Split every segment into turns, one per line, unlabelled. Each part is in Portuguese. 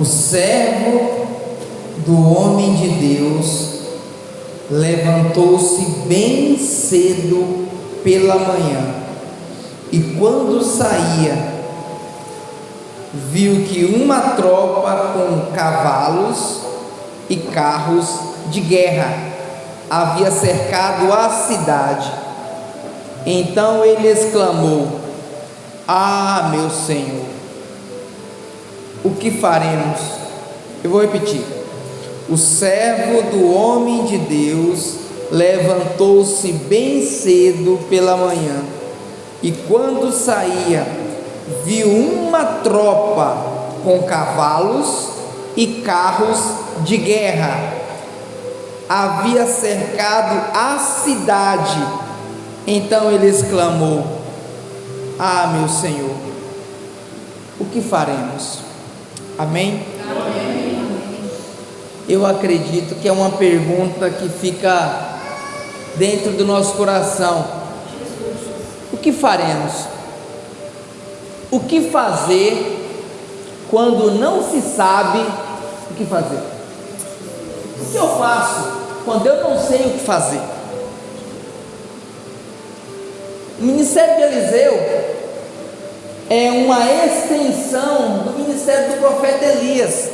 O servo do homem de Deus levantou-se bem cedo pela manhã e, quando saía, viu que uma tropa com cavalos e carros de guerra havia cercado a cidade. Então ele exclamou: Ah, meu Senhor, o que faremos? Eu vou repetir. O servo do homem de Deus levantou-se bem cedo pela manhã e, quando saía, viu uma tropa com cavalos e carros de guerra. Havia cercado a cidade. Então ele exclamou: Ah, meu Senhor, o que faremos? Amém? Amém. Eu acredito que é uma pergunta que fica dentro do nosso coração. O que faremos? O que fazer quando não se sabe o que fazer? O que eu faço quando eu não sei o que fazer? O ministério de Eliseu é uma extensão do ministério do profeta Elias.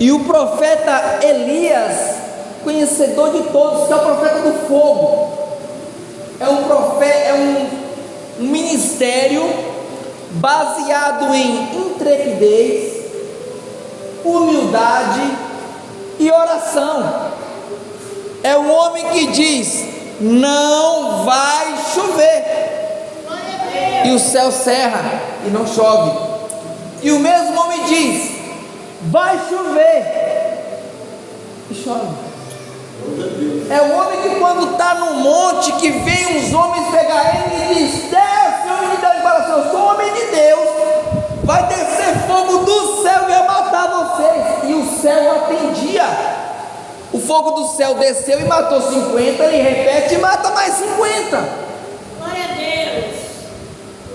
E o profeta Elias, conhecedor de todos, que é o profeta do fogo, é um profeta, é um, um ministério baseado em intrepidez, humildade e oração. É um homem que diz: não vai chover e o céu cerra e não chove. E o mesmo homem diz: vai chover e chove. É o homem que quando está no monte, que vem uns homens pegar ele e diz, homem de Deus, fala assim, eu sou homem de Deus, vai descer fogo do céu e vai matar vocês. E o céu atendia. O fogo do céu desceu e matou 50, ele repete e mata mais 50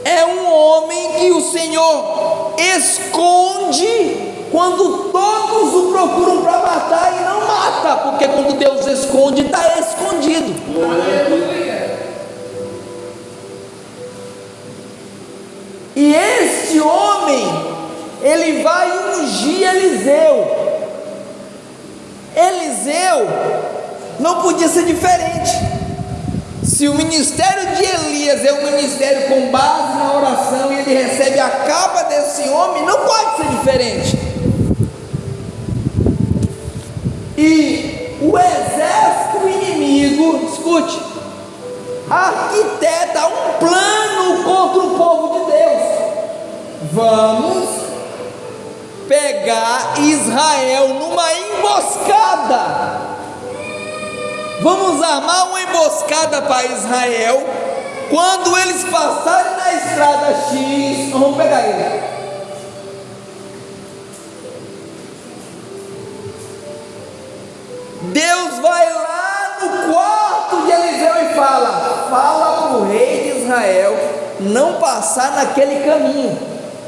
é um homem que o Senhor esconde quando todos o procuram para matar e não mata, porque quando Deus esconde, está escondido. E este homem, ele vai ungir Eliseu. Eliseu não podia ser diferente. Se o ministério de Elias é um ministério com base na oração e ele recebe a capa desse homem, não pode ser diferente. E o exército inimigo, escute, arquiteta um plano contra o povo de Deus. Vamos pegar Israel numa emboscada Vamos armar uma emboscada para Israel. Quando eles passarem na estrada X, vamos pegar eles. Deus vai lá no quarto de Eliseu e fala: Fala para o rei de Israel não passar naquele caminho,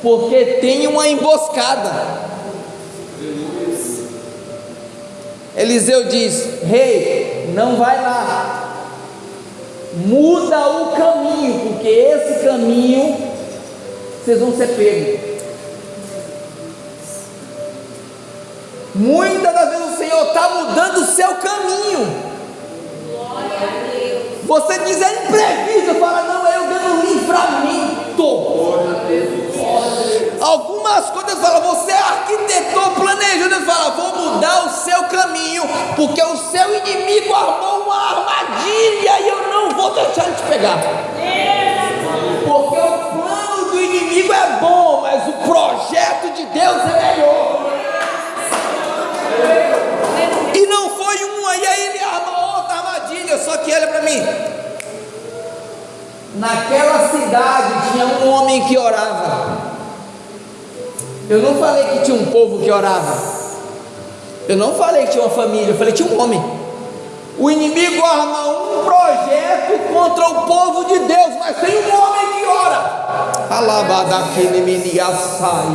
porque tem uma emboscada. Eliseu diz: Rei, não vai lá, muda o caminho, porque esse caminho vocês vão ser pegos. Muitas das vezes o Senhor está mudando o seu caminho. Você diz é imprevisto, fala, não, eu dando livramento. Algumas coisas fala, você arquitetou, planejou, Deus fala, vou mudar o seu caminho, porque o seu inimigo armou uma armadilha e eu não vou deixar ele te pegar. Porque o plano do inimigo é bom, mas o projeto de Deus é melhor. E não foi uma, e aí ele arma outra armadilha, só que olha para mim. Naquela cidade tinha um homem que orava. Eu não falei que tinha um povo que orava. Eu não falei que tinha uma família, eu falei que tinha um homem. O inimigo arma um projeto contra o povo de Deus, mas tem um homem que ora. Alabadaquele meniaçai,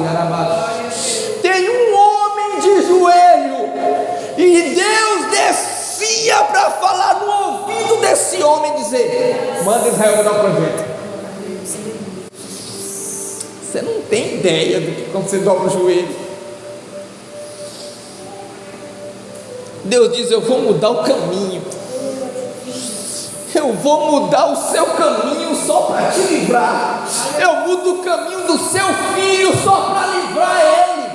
Tem um homem de joelho e Deus descia para falar no ouvido desse homem dizer: Manda Israel mudar o projeto. Você não tem ideia do que quando você dobra o joelho. Deus diz: Eu vou mudar o caminho. Eu vou mudar o seu caminho só para te livrar. Eu mudo o caminho do seu filho só para livrar ele.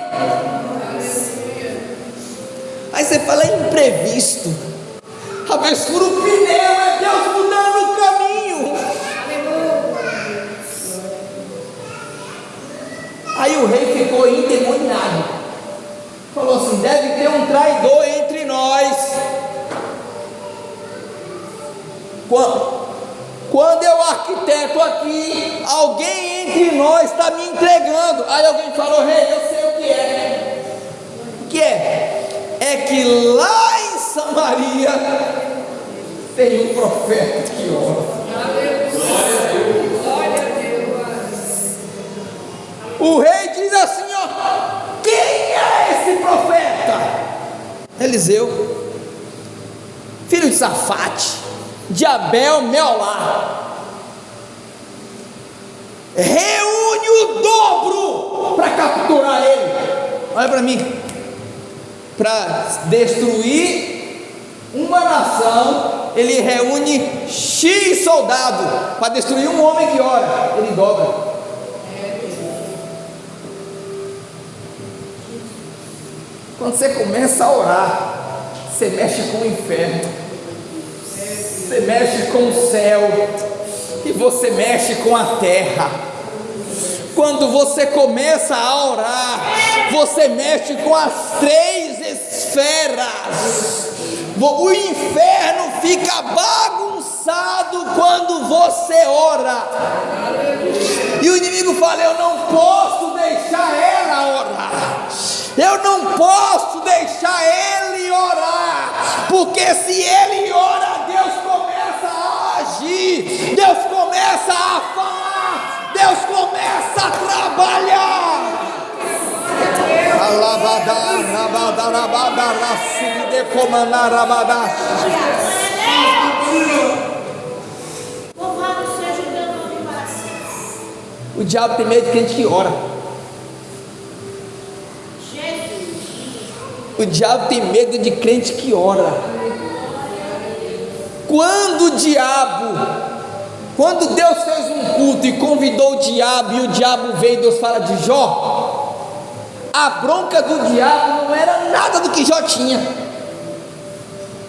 Aí você fala: é imprevisto. A o pneu, é Deus mudando o caminho. Aí o rei ficou endemoniado. Falou assim: deve ter um traidor entre nós. Quando eu arquiteto aqui, alguém entre nós está me entregando. Aí alguém falou: rei, eu sei o que é. O que é? É que lá em Samaria tem um profeta que ora. O rei diz assim: ó, quem é esse profeta? Eliseu, filho de Safate, de Abel Meolá. Reúne o dobro para capturar ele. Olha para mim. Para destruir uma nação, ele reúne X soldados. Para destruir um homem que ora, ele dobra. Quando você começa a orar, você mexe com o inferno, você mexe com o céu, e você mexe com a terra. Quando você começa a orar, você mexe com as três esferas. O inferno fica bagunçado quando você ora. E o inimigo fala: Eu não posso deixar ela orar. Eu não posso deixar ele orar, porque se ele ora, Deus começa a agir, Deus começa a falar, Deus começa a trabalhar. O diabo tem medo de gente que ora. O diabo tem medo de crente que ora. Quando o diabo, quando Deus fez um culto e convidou o diabo, e o diabo veio, Deus fala de Jó, a bronca do diabo não era nada do que Jó tinha,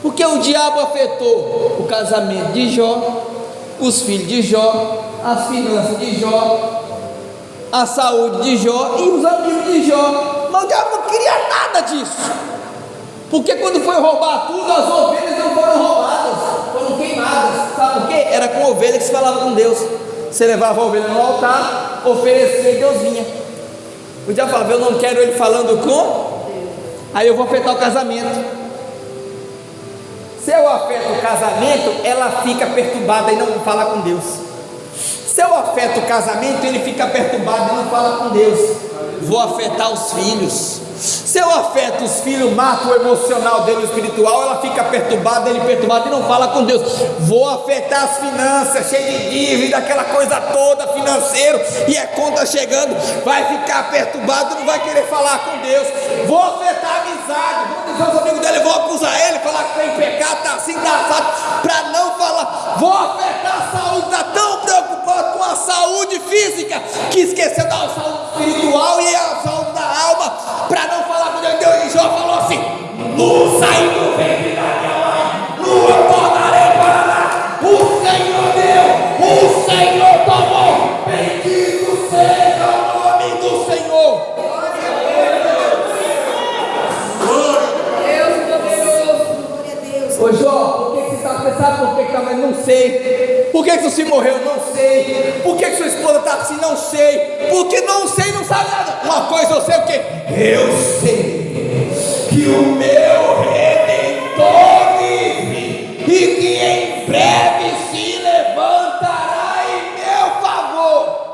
porque o diabo afetou o casamento de Jó, os filhos de Jó, as finanças de Jó, a saúde de Jó e os amigos de Jó. Mas o diabo não queria nada disso. Porque quando foi roubar tudo, as ovelhas não foram roubadas, foram queimadas. Sabe por quê? Era com ovelha que se falava com Deus. Você levava a ovelha no altar, oferecia e Deus vinha. O diabo falava, eu não quero ele falando com, aí eu vou afetar o casamento. Se eu afeto o casamento, ela fica perturbada e não fala com Deus. Se eu afeto o casamento, ele fica perturbado e não fala com Deus vou afetar os filhos. Se eu afeto os filhos, mato o emocional dele, o espiritual, ela fica perturbada, ele perturbado e não fala com Deus. Vou afetar as finanças, cheio de dívida, aquela coisa toda, financeiro, e é conta chegando, vai ficar perturbado, não vai querer falar com Deus. Vou afetar a amizade, vou dizer aos amigos dele, vou acusar ele, falar que tem pecado, está assim, está para não falar. Vou afetar a saúde, está tão preocupado com a saúde física que esqueceu da saúde espiritual e a saúde da alma, para não falar com Deus. Deus e Jó falou assim: luz saiu do ventre mãe, lua tornarei para lá. O Senhor deu, o Senhor tomou. Bendito seja o nome do Senhor. Ô Jó, por que você está pensando? Por que está, mas não sei. Por que, que você morreu? Não sei. Por que, que sua esposa assim, não sei, porque não sei, não sabe nada. Uma coisa eu sei o que? Eu sei que o meu redentor vive e que em breve se levantará em meu favor.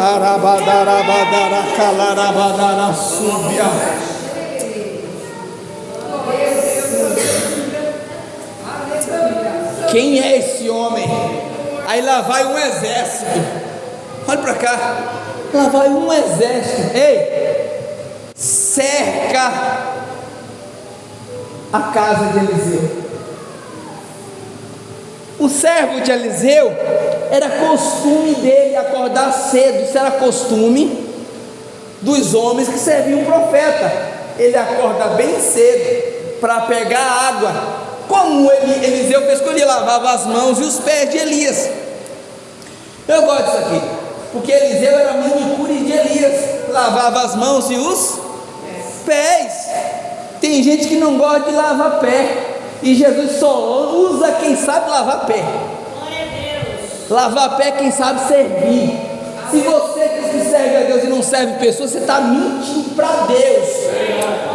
Arabadarabadara, calarabadara. Quem é esse homem? Aí lá vai um exército. Olha para cá. Lá vai um exército. Ei, cerca a casa de Eliseu. O servo de Eliseu era costume dele acordar cedo, isso era costume dos homens que serviam o profeta. Ele acorda bem cedo para pegar água. Como ele, Eliseu fez quando ele lavava as mãos e os pés de Elias. Eu gosto disso aqui, porque Eliseu era manicure de Elias, lavava as mãos e os pés. Tem gente que não gosta de lavar pé. E Jesus só usa quem sabe lavar pé. Lavar pé quem sabe servir. Se você diz que serve a Deus e não serve pessoas, você está mentindo para Deus.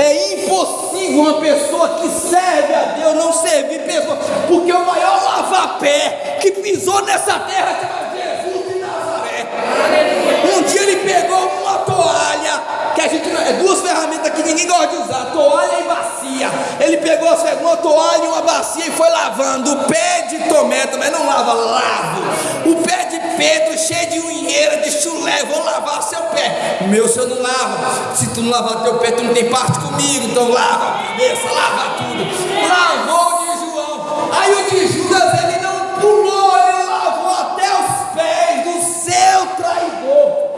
É impossível uma pessoa que serve a Deus não servir pessoas, porque o maior lavar-pé que pisou nessa terra chama Jesus de Nazaré. Um dia ele pegou uma toalha, que a gente não, é duas ferramentas que ninguém gosta de usar, toalha e bacia. Ele pegou uma toalha e uma bacia e foi lavando o pé de Tomé, mas não lava, lavo. O pé Pedro cheio de unheira, de chulé, vou lavar seu pé. O meu senhor não lava. Se tu não lavar teu pé, tu não tem parte comigo. Então lava a cabeça, lava tudo. Lavou o de João. Aí o de Judas ele não pulou, ele lavou até os pés do seu traidor.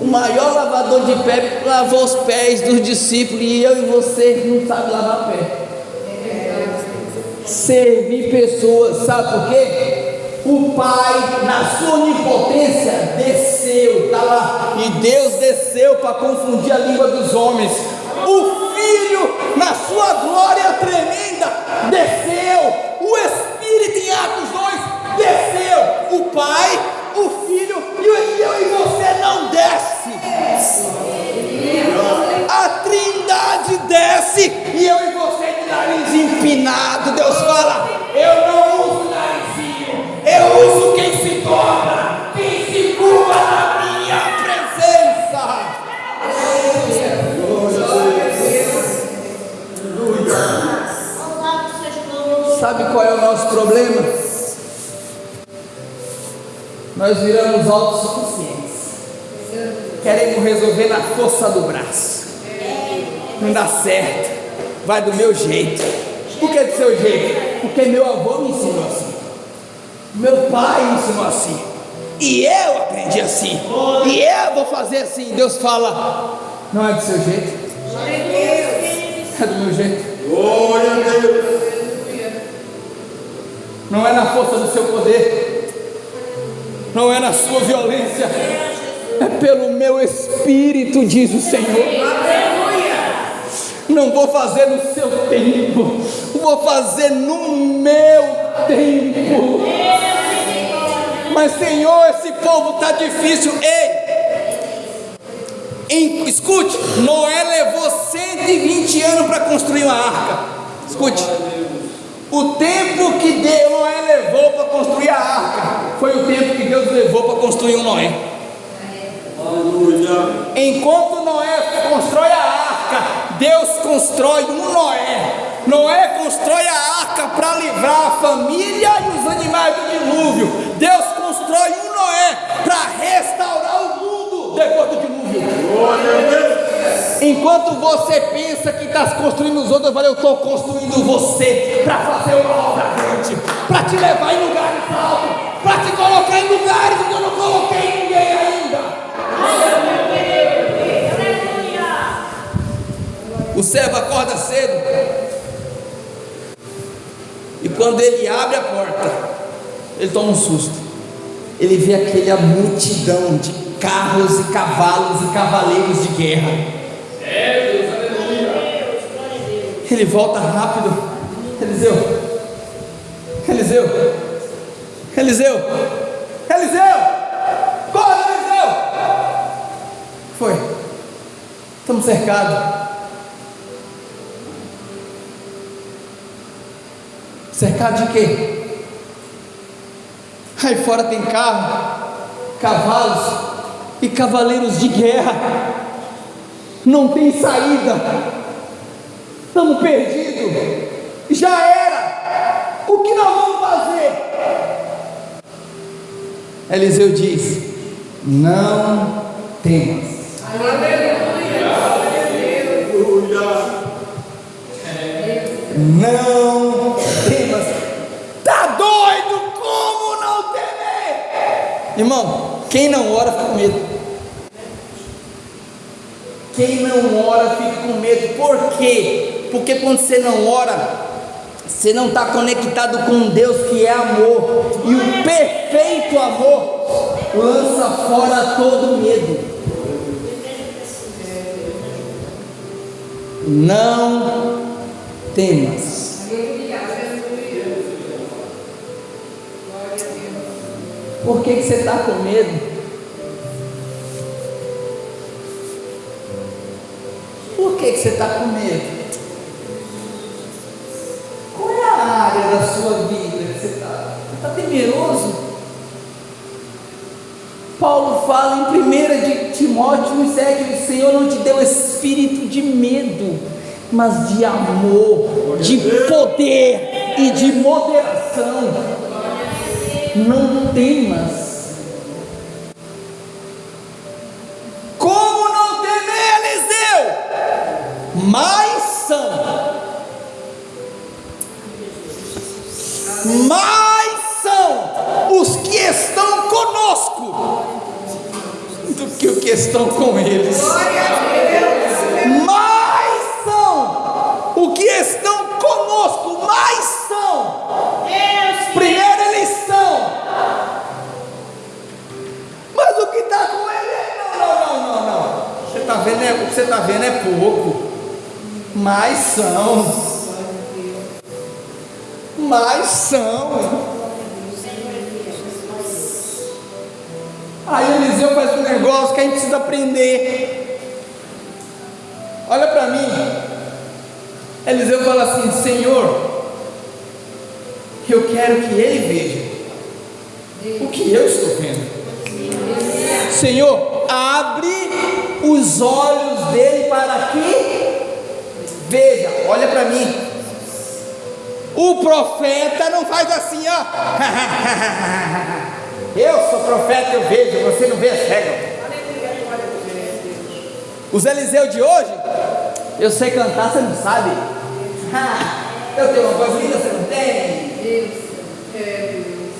O maior lavador de pé lavou os pés dos discípulos e eu e você não sabe lavar pé servir pessoas, sabe por quê? O Pai, na sua onipotência, desceu, está lá, e Deus desceu para confundir a língua dos homens. O Filho, na sua glória tremenda, desceu. O Espírito, em Atos 2, desceu. O Pai, o Filho e eu e você não desce. A Trindade desce e eu e você nariz empinado. Deus fala: Eu não uso narizinho, eu uso quem se torna, quem se curva na minha presença. Sabe qual é o nosso problema? Nós viramos autossuficientes. Queremos resolver na força do braço. Não dá certo. Vai do meu jeito. Por que do seu jeito? Porque meu avô me ensinou assim. Meu pai me ensinou assim. E eu aprendi assim. E eu vou fazer assim. Deus fala: Não é do seu jeito. É do meu jeito.
Glória a Deus.
Não é na força do seu poder. Não é na sua violência. É pelo meu espírito, diz o Senhor. Não vou fazer no seu tempo, vou fazer no meu tempo. Mas, Senhor, esse povo está difícil. Ei, em, escute, Noé levou 120 anos para construir uma arca. Escute, o tempo que Deus, Noé levou para construir a arca foi o tempo que Deus levou para construir um Noé. Enquanto Noé constrói a arca, Deus constrói um Noé. Noé constrói a arca para livrar a família e os animais do dilúvio. Deus constrói um Noé para restaurar o mundo depois do dilúvio. Enquanto você pensa que está construindo os outros, eu falei, eu estou construindo você para fazer uma obra grande, para te levar em lugares altos, para te colocar em lugares que eu não coloquei ninguém ainda. O servo acorda cedo. E quando ele abre a porta, ele toma um susto. Ele vê aquela multidão de carros e cavalos e cavaleiros de guerra. Ele volta rápido. Eliseu. Eliseu. Eliseu. Eliseu. Corre, Eliseu. Foi. Estamos cercados. Cercado de quê? Aí fora tem carro, cavalos e cavaleiros de guerra. Não tem saída. estamos perdidos, já era, o que nós vamos fazer? Eliseu diz: Não temas. Não Irmão, quem não ora fica com medo. Quem não ora fica com medo. Por quê? Porque quando você não ora, você não está conectado com Deus que é amor. E o perfeito amor lança fora todo medo. Não temas. Por que, que você está com medo? Por que, que você está com medo? Qual é a área da sua vida que você está? Você está temeroso? Paulo fala em 1 de Timóteo 1,7: O Senhor não te deu espírito de medo, mas de amor, de poder e de moderação não temas. Como não temer, Eliseu? Mais são. Mais são os que estão conosco do que os que estão com eles. Mais são o que estão está vendo é, o que você está vendo é pouco, mas são. Mas são. Aí Eliseu faz um negócio que a gente precisa aprender. Olha para mim. Eliseu fala assim: Senhor, eu quero que ele veja o que eu estou vendo. Senhor, abre os olhos dele para que veja, olha para mim. O profeta não faz assim, ó. eu sou profeta, eu vejo, você não vê, é cego. Os Eliseu de hoje, eu sei cantar, você não sabe. eu tenho uma voz linda, você não tem.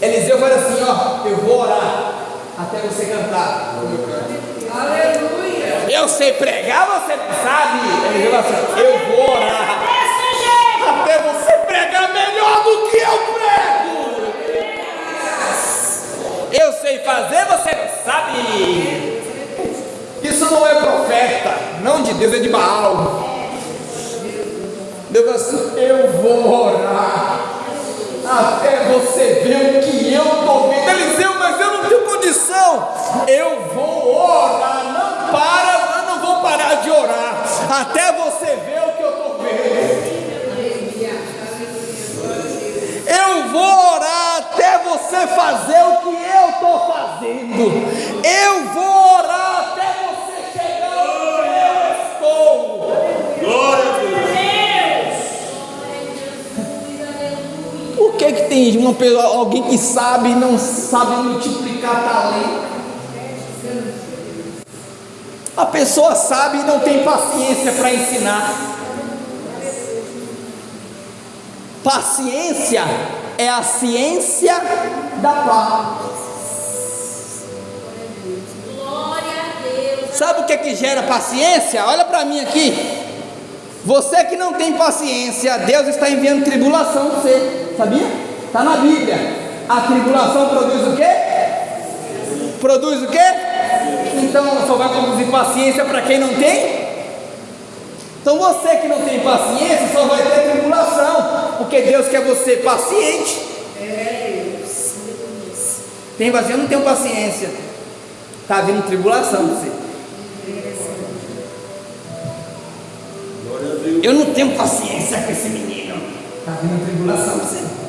Eliseu fala assim, ó, eu vou orar até você cantar. Aleluia. Eu sei pregar, você não sabe. Assim: Eu vou orar. Até você pregar melhor do que eu prego. Eu sei fazer, você não sabe. Isso não é profeta, não de Deus, é de Baal. Deus assim: Eu vou orar. Pessoa, alguém que sabe e não sabe multiplicar talento? A pessoa sabe e não tem paciência para ensinar. Paciência é a ciência da paz. Sabe o que é que gera paciência? Olha para mim aqui. Você que não tem paciência, Deus está enviando tribulação para você. Sabia? Está na Bíblia. A tribulação produz o quê? Produz o quê? então só vai produzir paciência para quem não tem? Então você que não tem paciência só vai ter tribulação, porque Deus quer você paciente. Tem vazio, eu não tenho paciência. Está vindo tribulação você. Eu não tenho paciência com esse menino. Está vindo tribulação você.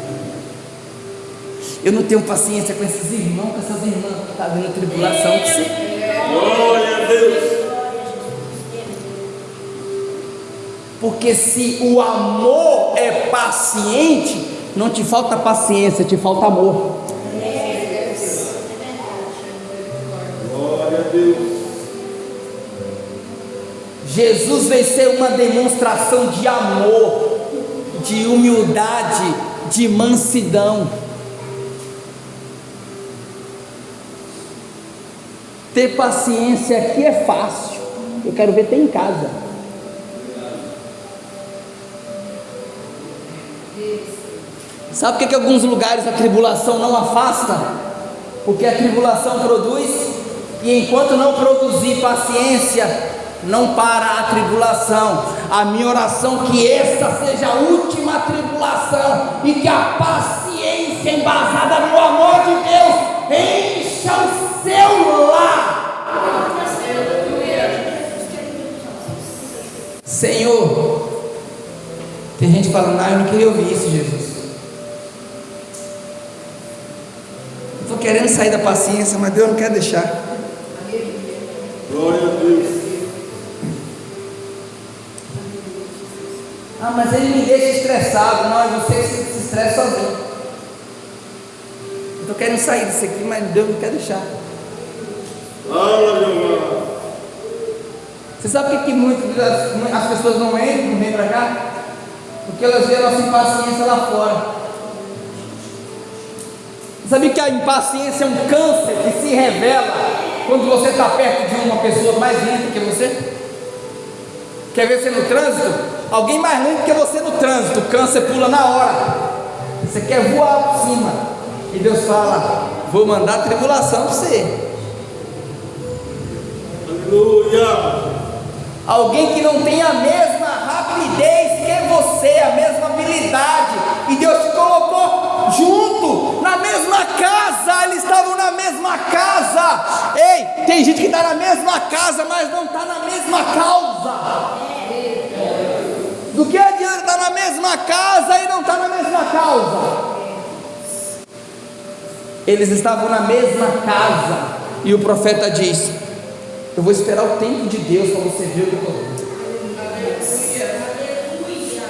Eu não tenho paciência com esses irmãos, com essas irmãs. Está vindo tribulação com você.
Glória a Deus.
Porque se o amor é paciente, não te falta paciência, te falta amor.
Glória a Deus.
Jesus veio ser uma demonstração de amor, de humildade, de mansidão. Ter paciência aqui é fácil. Eu quero ver ter em casa. Sabe por que, alguns lugares a tribulação não afasta? Porque a tribulação produz, e enquanto não produzir paciência, não para a tribulação. A minha oração é que essa seja a última tribulação e que a paciência embasada no amor de Deus encha o seu lar. Senhor, tem gente falando, ah, eu não queria ouvir isso, Jesus. Estou querendo sair da paciência, mas Deus não quer deixar.
Glória a Deus.
Ah, mas ele me deixa estressado. Não, é você que se estressa sozinho. Eu estou querendo sair disso aqui, mas Deus não quer deixar. Você sabe por que, muitas as pessoas não entram, não vêm para cá? Porque elas veem a nossa impaciência lá fora. Sabe que a impaciência é um câncer que se revela quando você está perto de uma pessoa mais lenta que você? Quer ver você no trânsito? Alguém mais lento que você no trânsito, o câncer pula na hora. Você quer voar por cima. E Deus fala: Vou mandar tribulação para você.
Aleluia.
Alguém que não tem a mesma rapidez que você, a mesma habilidade, e Deus te colocou junto, na mesma casa, eles estavam na mesma casa. Ei, tem gente que está na mesma casa, mas não está na mesma causa. Do que adianta estar na mesma casa e não estar na mesma causa? Eles estavam na mesma casa, e o profeta diz: Eu vou esperar o tempo de Deus para você ver o que eu estou vendo.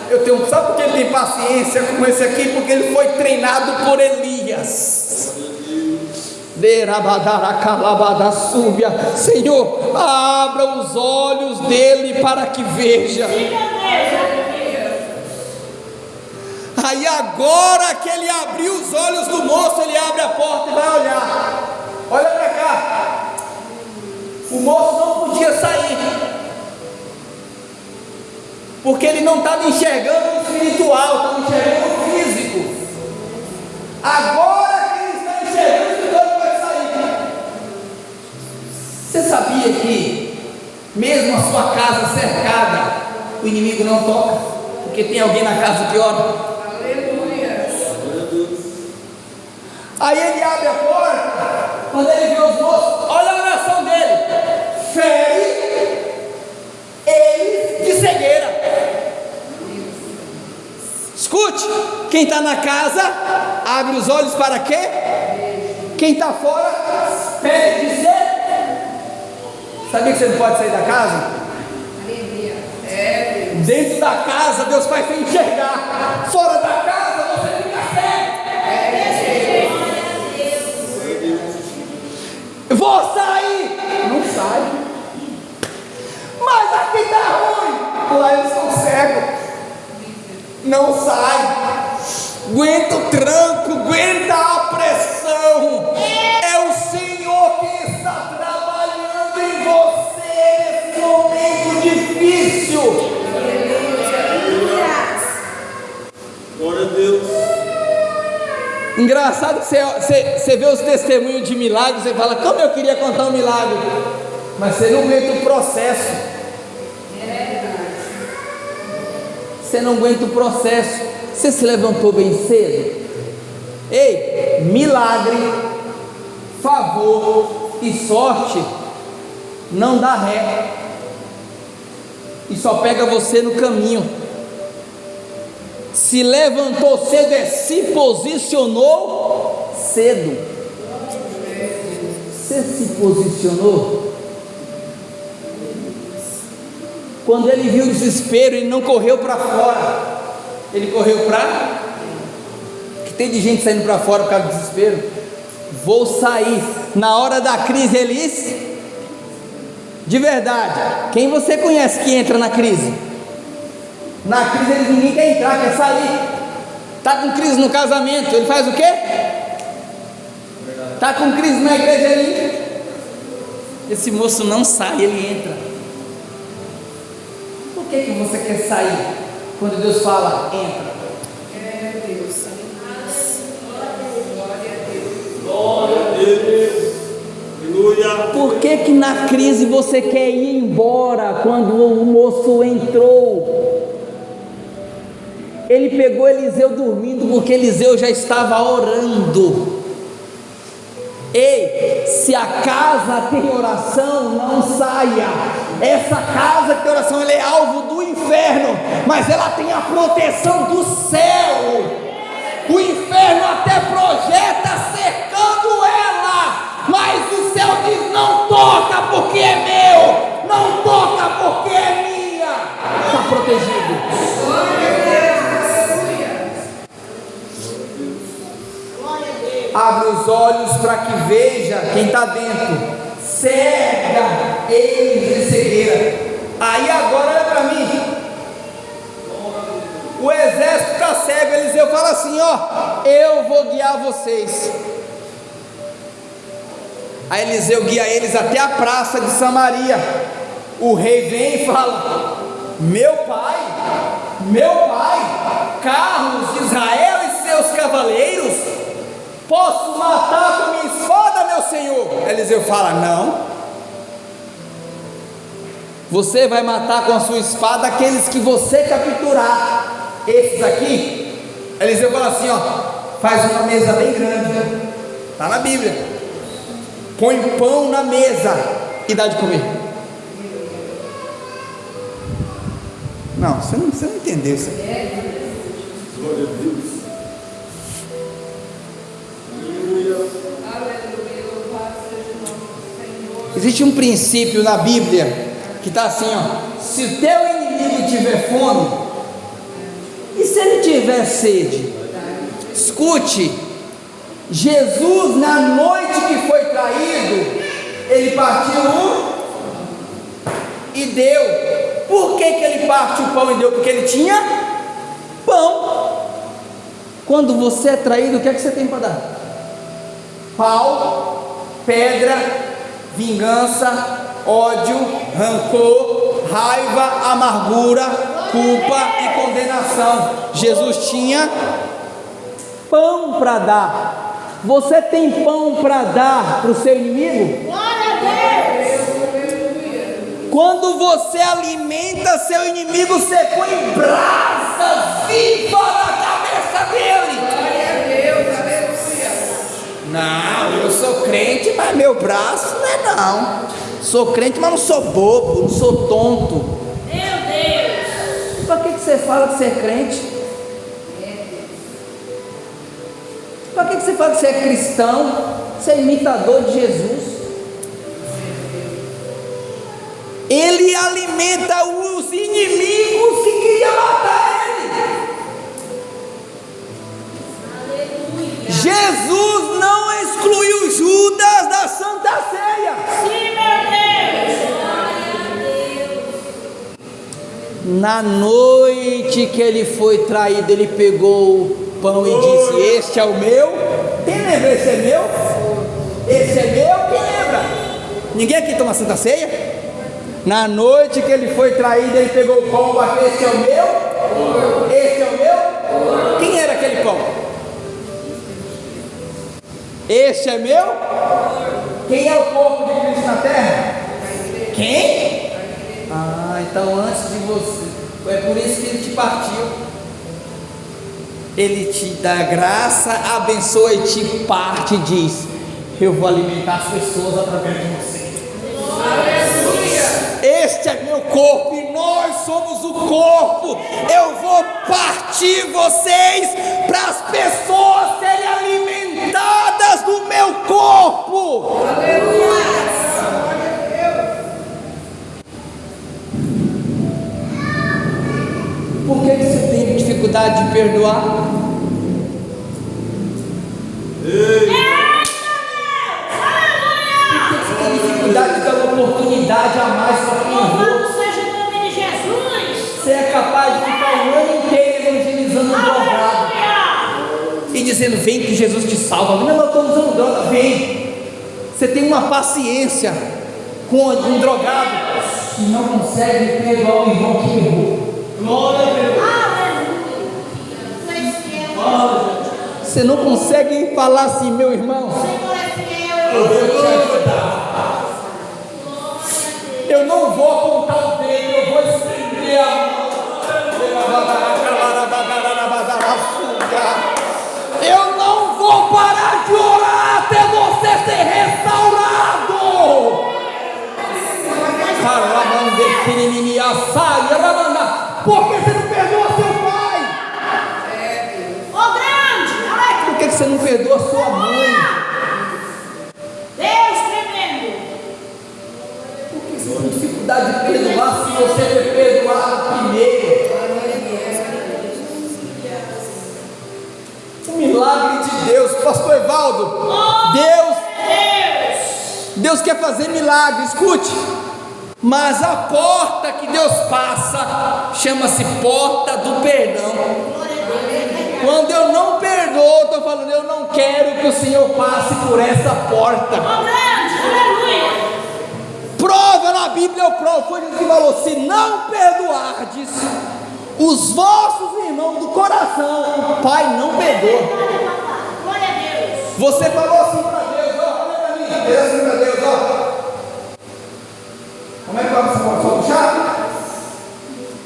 Eu tenho, sabe por que ele tem paciência com esse aqui? Porque ele foi treinado por Elias. Senhor, abra os olhos dele para que veja. Aí agora que ele abriu os olhos do moço, ele abre a porta e vai olhar. Olha para cá. O moço não podia sair. Porque ele não estava enxergando o espiritual, estava enxergando o físico. Agora que ele está enxergando o espiritual, ele vai sair. Você sabia que, mesmo a sua casa cercada, o inimigo não toca? Porque tem alguém na casa que ora? Aí ele abre a porta, quando ele vê os moços, olha a oração dele, fere eles de cegueira. Escute, quem está na casa, abre os olhos para quê? Quem está fora, pede de ser. Sabia que você não pode sair da casa? Dentro da casa, Deus faz você enxergar. Fora da casa, você fica cego. Vou sair. Não sai. Aqui está ruim. Lá eles são cegos. Não sai. Aguenta o tranco, aguenta a pressão. É o Senhor que está trabalhando em você nesse momento difícil.
Glória a Deus.
Engraçado que você, você, você vê os testemunhos de milagres, você fala, como eu queria contar um milagre, mas você não aguenta o processo. Você não aguenta o processo. Você se levantou bem cedo? Ei, milagre, favor e sorte não dá ré. E só pega você no caminho. Se levantou cedo, é se posicionou cedo. Você se posicionou? Quando ele viu o desespero, ele não correu para fora, ele correu para. Que tem de gente saindo para fora por causa do desespero. Vou sair. Na hora da crise, eles. De verdade, quem você conhece que entra na crise? Na crise eles ninguém quer entrar, quer sair. Tá com crise no casamento, ele faz o quê? Tá com crise na igreja, ele. Esse moço não sai, ele entra que, que você quer sair quando Deus fala, entra? É Deus. Glória a Deus. Aleluia. Por que que na crise você quer ir embora quando o moço entrou? Ele pegou Eliseu dormindo porque Eliseu já estava orando. Ei, se a casa tem oração, não saia. Essa casa tem oração é alvo do inferno, mas ela tem a proteção do céu. O inferno até projeta cercando ela, mas o céu diz: não toca porque é meu, não toca porque é minha. Está protegido. Abre os olhos para que veja quem está dentro cega eles de cegueira. Aí agora olha para mim. O exército está cego, Eliseu fala assim: ó, eu vou guiar vocês. Aí Eliseu guia eles até a praça de Samaria. O rei vem e fala: Meu pai, meu pai, carros de Israel e seus cavaleiros, posso matar com minha espada, meu senhor? Eliseu fala: Não. Você vai matar com a sua espada aqueles que você capturar. Esses aqui, Eliseu fala assim: ó, faz uma mesa bem grande, está na Bíblia. Põe pão na mesa e dá de comer. Não, você não, você não entendeu isso aqui. Glória a Deus. Existe um princípio na Bíblia que está assim, ó. Se teu inimigo tiver fome, e se ele tiver sede? Escute, Jesus na noite que foi traído, ele partiu e deu. Por que, que ele parte o pão e deu? Porque ele tinha pão. Quando você é traído, o que é que você tem para dar? Pau, pedra, vingança, ódio, rancor, raiva, amargura, culpa e condenação. Jesus tinha pão para dar. Você tem pão para dar para o seu inimigo? Glória a Deus! Quando você alimenta seu inimigo, você põe brasa viva na cabeça dele. Não, eu sou crente, mas meu braço não é não. Sou crente, mas não sou bobo, não sou tonto. Meu Deus! Para que, que você fala que você é crente? Para que, que você fala que você é cristão? Você é imitador de Jesus? Ele alimenta os inimigos que queriam matar ele. Jesus não excluiu Judas da Santa Ceia. Na noite que ele foi traído, ele pegou o pão e disse: Este é o meu. Quem lembra? Esse é meu? Esse é meu? Quem lembra? Ninguém aqui toma Santa Ceia? Na noite que ele foi traído, ele pegou o pão e bateu: Este é o meu? Este é o meu? Quem era aquele pão? Este é meu? Quem é o corpo de Cristo na terra? Quem? Ah, então antes de você, é por isso que ele te partiu. Ele te dá graça, abençoa e te parte e diz: Eu vou alimentar as pessoas através de você. Este é meu corpo e nós somos o corpo. Eu vou partir vocês para as pessoas serem alimentadas do meu corpo. Aleluia. Dificuldade de perdoar? Por que você tem dificuldade de dar uma oportunidade a mais para quem errou?
Louvado seja o nome de Jesus.
Você é capaz de ficar o ano inteiro evangelizando um drogado e dizendo: Vem que Jesus te salva. Não, eu estou usando droga, vem. Você tem uma paciência com um drogado que não consegue perdoar o irmão que errou. Glória a Deus. Você não consegue falar assim, meu irmão. Eu não vou apontar o dedo, eu vou estender a mão. Eu não vou parar de orar até você ser restaurado. Porque você não perdoa seu pai?
Ô grande. Aleluia.
Por que você não perdoa sua mãe?
Deus tremendo.
Por que você tem dificuldade de perdoar se você foi perdoado primeiro? O milagre de Deus, Pastor Evaldo. Deus,
Deus.
Deus quer fazer milagre, escute. Mas a porta que Deus passa chama-se porta do perdão. Quando eu não perdoo, estou falando, eu não quero que o Senhor passe por essa porta. Prova na Bíblia, eu provo. Foi Jesus que falou: se não perdoardes os vossos irmãos do coração, o Pai não perdoa. Você falou assim para Deus, ó, olha para mim, Deus para Deus, ó. Como é que vai você pode puxar?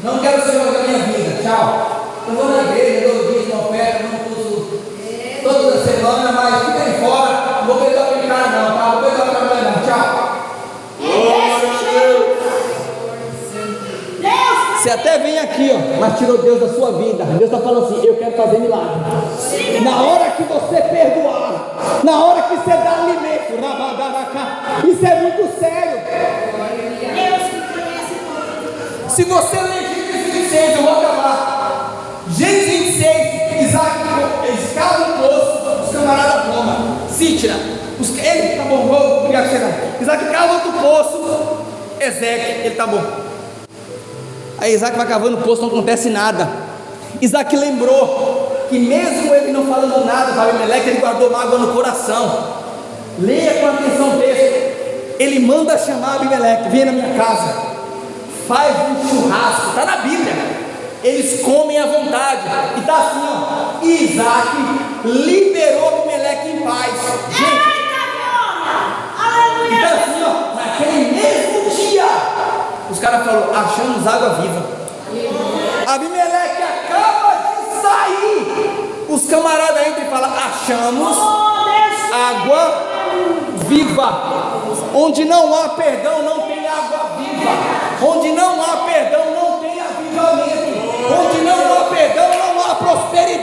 Não quero o Senhor da minha vida, tchau. Eu vou na igreja, dou dia, dou oferta, não curso toda semana, mas fica aí fora, não vou perdoar aquele cara não, tá? Não vou perdoar aquela mulher não, tchau. Você até vem aqui, ó, mas tirou Deus da sua vida. Deus está falando assim: eu quero fazer milagre. Na hora que você perdoar, na hora que você dá alimento, isso é muito sério. Se você ler Gênesis 26, eu vou acabar. Gênesis 26, Isaac escala o poço, os camaradas tomam. Cítira, os, ele tá bom, vou você não. Isaac cava outro poço, Ezequiel, ele tá bom. Aí Isaac vai cavando o poço, não acontece nada. Isaac lembrou que mesmo ele não falando nada para Abimeleque, ele guardou mágoa no coração. Leia com atenção o texto. Ele manda chamar Abimeleque, vem na minha casa, faz um churrasco, está na Bíblia. Eles comem à vontade. E está assim, ó. Isaac liberou Abimeleque em paz. Gente,
glória.
e está
Aleluia.
assim, ó. Naquele mesmo dia, os caras falaram: achamos água viva. Abimeleque acaba de sair. Os camaradas entram e falam: achamos
Oh
água viva. Onde não há perdão, não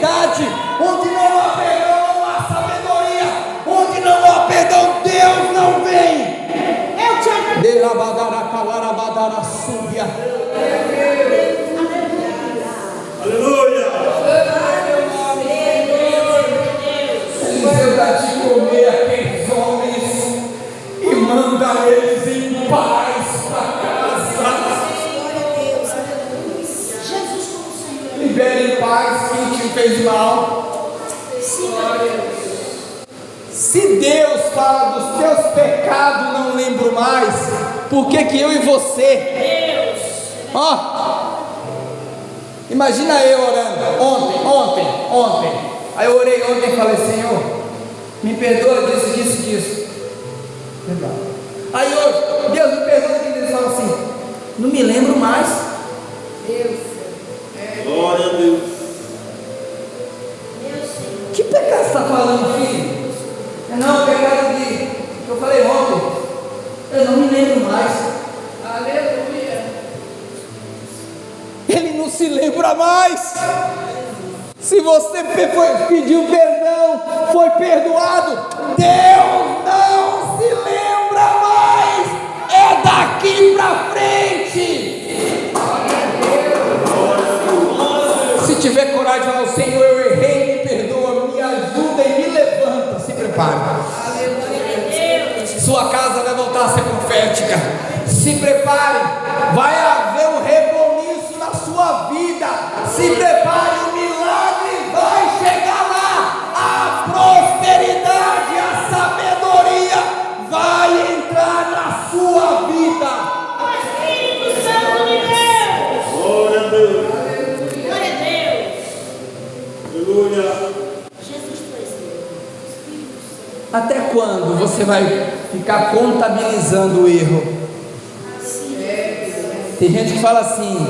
Onde não há perdão, não há sabedoria. Onde não há perdão, Deus não vem.
Eu te agradeço.
Delabadaracalarabadarasúbia.
Aleluia.
Fez mal. Se Deus fala dos teus pecados, não lembro mais, por que que eu e você? Ó, imagina eu orando, ontem, ontem, ontem. Aí eu orei ontem e falei, Senhor, me perdoa disso, disso, disso. Verdade. Aí hoje, Deus me perdoa que Deus fala assim, não me lembro mais. Está falando, filho? É não, pecado de que eu falei ontem. Eu não me lembro mais. Aleluia. Ele não se lembra mais. Se você pediu perdão, foi perdoado. Deus não se lembra mais. É daqui para frente. Se tiver coragem prepare. Sua casa vai voltar a ser profética. Se prepare. Vai haver um reboliço na sua vida. Se prepare. Quando você vai ficar contabilizando o erro? Tem gente que fala assim,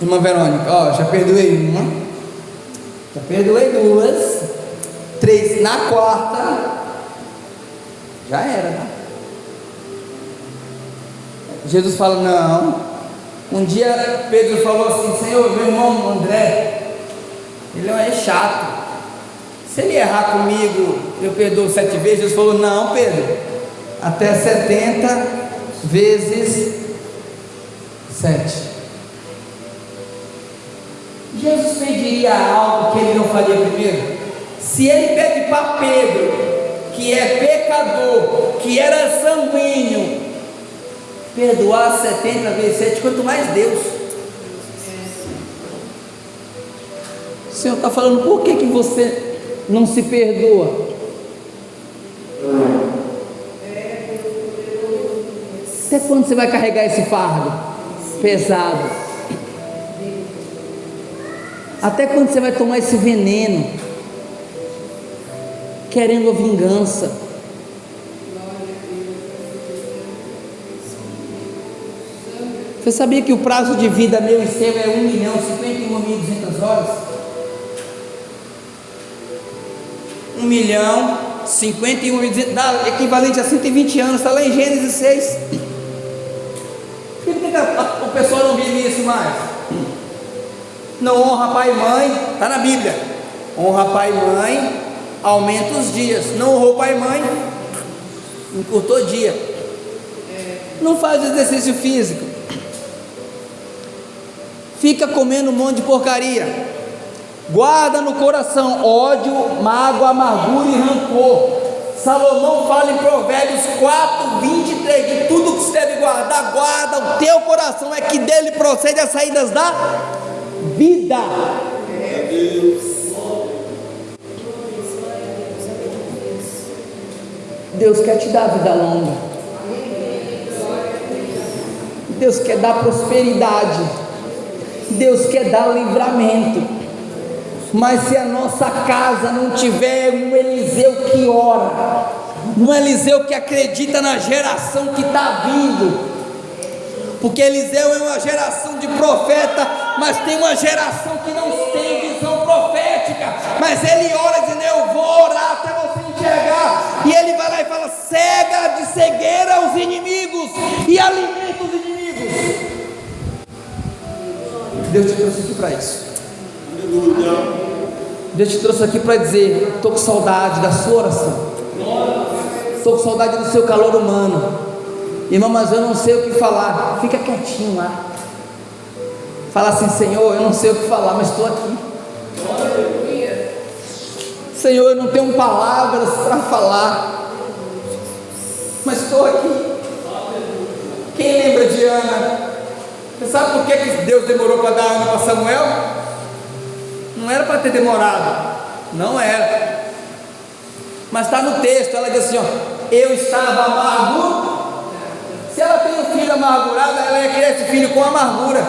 irmã Verônica, ó, já perdoei uma, já perdoei duas, três, na quarta, já era, tá? Jesus fala, não. Um dia Pedro falou assim, Senhor, meu irmão André, ele é chato. Se ele errar comigo, eu perdoo sete vezes. Jesus falou: Não, Pedro, até setenta vezes sete. Jesus pediria algo que ele não faria primeiro? Se ele pede para Pedro, que é pecador, que era sanguíneo, perdoar 70 vezes 7, quanto mais Deus. O Senhor está falando, por que, que você não se perdoa? Até quando você vai carregar esse fardo pesado? Até quando você vai tomar esse veneno? Querendo a vingança. Você sabia que o prazo de vida meu e seu é 1 milhão 51 mil 200 horas? 1 milhão 51 mil 200, dá equivalente a 120 anos, está lá em Gênesis 6. Mais? Não honra pai e mãe, está na Bíblia. Honra pai e mãe, aumenta os dias. Não honrou pai e mãe, encurtou dia. Não faz exercício físico. Fica comendo um monte de porcaria. Guarda no coração ódio, mágoa, amargura e rancor. Salomão fala em Provérbios 4, 23: de tudo que você deve guardar, guarda o teu coração, é que dele procede as saídas da vida. Deus quer te dar vida longa. Deus quer dar prosperidade. Deus quer dar livramento. Mas se a nossa casa não tiver um Eliseu que ora, um Eliseu que acredita na geração que está vindo, porque Eliseu é uma geração de profeta, mas tem uma geração que não tem visão profética, mas ele ora dizendo: Eu vou orar até você enxergar, e ele vai lá e fala: cega de cegueira os inimigos e alimenta os inimigos. Deus te trouxe aqui para isso. Deus te trouxe aqui para dizer: estou com saudade da sua oração, estou com saudade do seu calor humano. Irmão, mas eu não sei o que falar. Fica quietinho lá. Fala assim: Senhor, eu não sei o que falar, mas estou aqui. Senhor, eu não tenho palavras para falar, mas estou aqui. Quem lembra de Ana? Você sabe por que que Deus demorou para dar Ana para Samuel? Não era para ter demorado, não era. Mas está no texto, ela diz assim: ó, eu estava amargo. Se ela tem um filho amargurado, ela ia criar esse filho com amargura.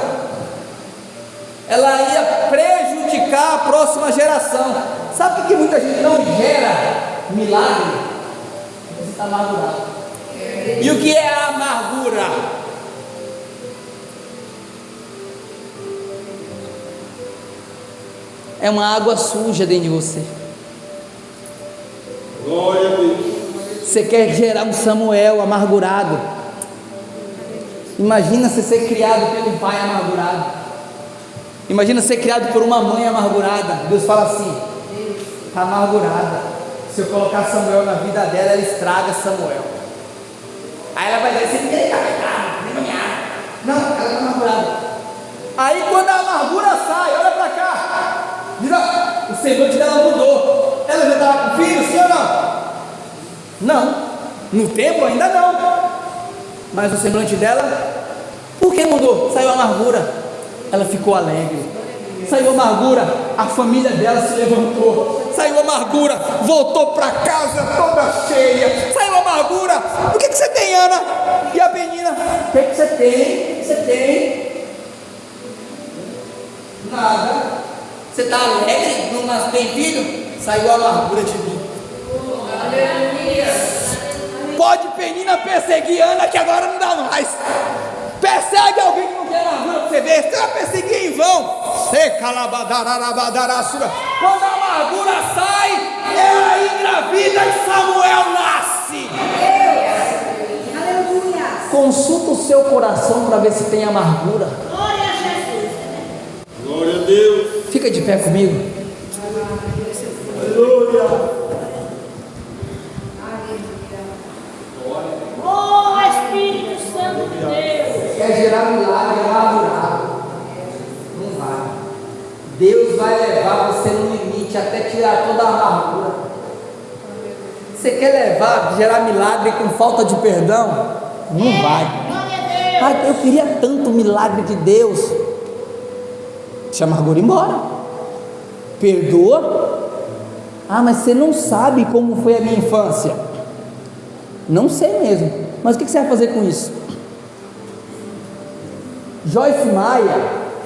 Ela ia prejudicar a próxima geração. Sabe por que muita gente não gera milagre? Você está amargurado. E o que é a amargura? É uma água suja dentro de você.
Glória a Deus.
Você quer gerar um Samuel amargurado. Imagina você ser criado pelo pai amargurado. Imagina ser criado por uma mãe amargurada. Deus fala assim: está amargurada. Se eu colocar Samuel na vida dela, ela estraga Samuel. Aí ela vai dizer: você está. Não, ela está amargurada. Aí quando a amargura sai, olha para cá. O semblante dela mudou. Filho, sim ou não? Não. No tempo ainda não. Mas o semblante dela, por que mudou? Saiu a amargura. Ela ficou alegre. Saiu a amargura, a família dela se levantou. Saiu a amargura, voltou para casa toda cheia. Saiu a amargura. O que, que você tem, Ana? E a menina? O que, que você tem? O que você tem? Nada. Você está alegre? Não tem filho? Saiu a amargura de mim. Pode Penina perseguir Ana que agora não dá mais. Persegue alguém que não quer amargura para você ver. Você vai perseguir em vão. Quando a amargura sai, ela engravida e Samuel nasce. Consulta o seu coração para ver se tem amargura.
Glória a Jesus.
Glória a Deus.
Fica de pé comigo. Falta de perdão? Não vai.
Glória a Deus.
Ah, eu queria tanto o milagre de Deus. Deixa a amargura embora. Perdoa. Ah, mas você não sabe como foi a minha infância. Não sei mesmo. Mas o que você vai fazer com isso? Joyce Maia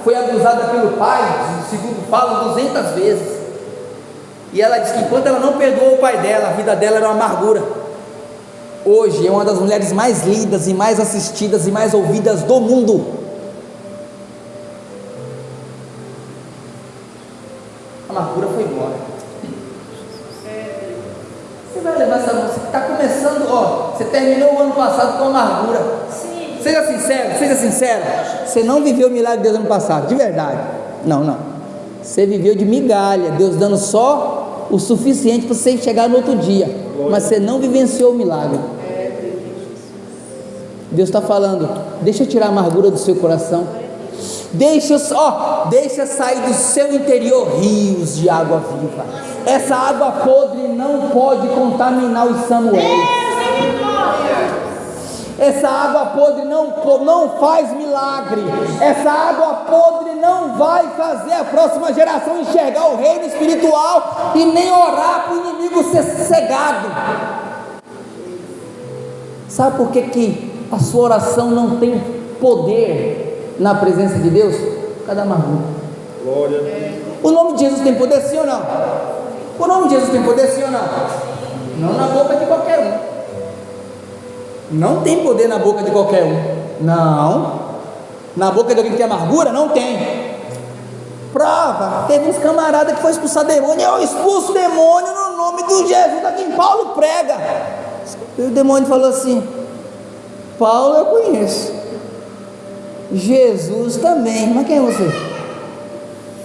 foi abusada pelo pai, segundo falam, 200 vezes. E ela diz que enquanto ela não perdoou o pai dela, a vida dela era uma amargura. Hoje é uma das mulheres mais lidas e mais assistidas e mais ouvidas do mundo. Terminou o ano passado com amargura.
Sim.
Seja sincero, seja sincero. Você não viveu o milagre de Deus ano passado, de verdade. Não, não. Você viveu de migalha, Deus dando só o suficiente para você chegar no outro dia. Mas você não vivenciou o milagre. Deus está falando, deixa eu tirar a amargura do seu coração. Deixa, ó, deixa sair do seu interior rios de água viva. Essa água podre não pode contaminar os Samuéis. Essa água podre não, não faz milagre. Essa água podre não vai fazer a próxima geração enxergar o reino espiritual e nem orar para o inimigo ser cegado. Sabe por que, que a sua oração não tem poder na presença de Deus? Por causa da amargura.
Glória.
O nome de Jesus tem poder sim ou não? O nome de Jesus tem poder sim ou não? Não na boca de qualquer um. Não tem poder na boca de qualquer um. Não. Na boca de alguém que tem amargura? Não tem. Prova. Teve uns camaradas que foi expulsar demônio. Eu expulso demônio no nome do Jesus a quem Paulo prega. E o demônio falou assim: Paulo eu conheço. Jesus também. Mas quem é você?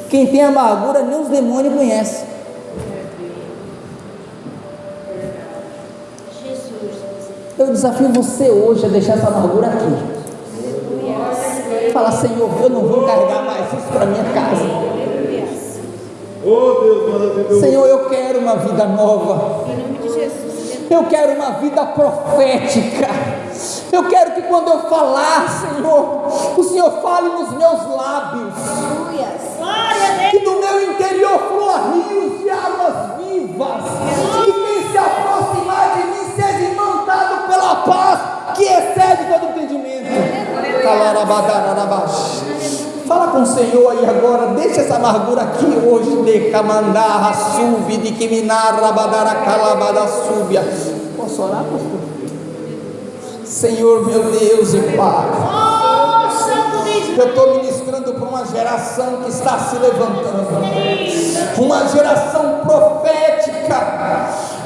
Quem tem amargura, nem os demônios conhecem. Eu desafio você hoje a deixar essa amargura aqui. Fala, Senhor, eu não vou carregar mais isso para minha casa.
Oh.
Senhor, eu quero uma vida nova. Eu quero uma vida profética. Eu quero que quando eu falar, Senhor, o Senhor fale nos meus lábios. Que do meu interior flua rios de águas vivas, Fala com o Senhor aí agora, deixa essa amargura aqui hoje, de camandarra, subi, de quiminarra, badara, calabada, súbia. Posso orar, pastor? Senhor meu Deus e Pai. Eu estou ministrando para uma geração que está se levantando, uma geração profética,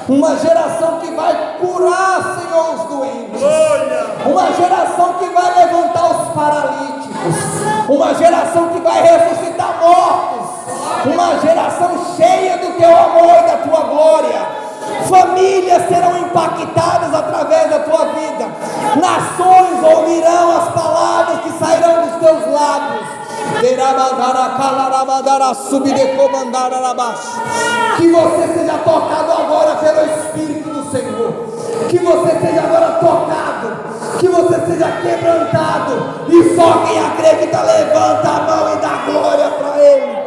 uma geração que vai curar, Senhor, os doentes, uma geração que vai levantar os paralíticos, uma geração que vai ressuscitar mortos, uma geração cheia do teu amor e da tua glória. Famílias serão impactadas através da tua vida. Nações ouvirão as palavras que sairão dos teus lábios. Que você seja tocado agora pelo Espírito do Senhor. Que você seja tocado, que você seja quebrantado, e só quem acredita levanta a mão e dá glória para Ele.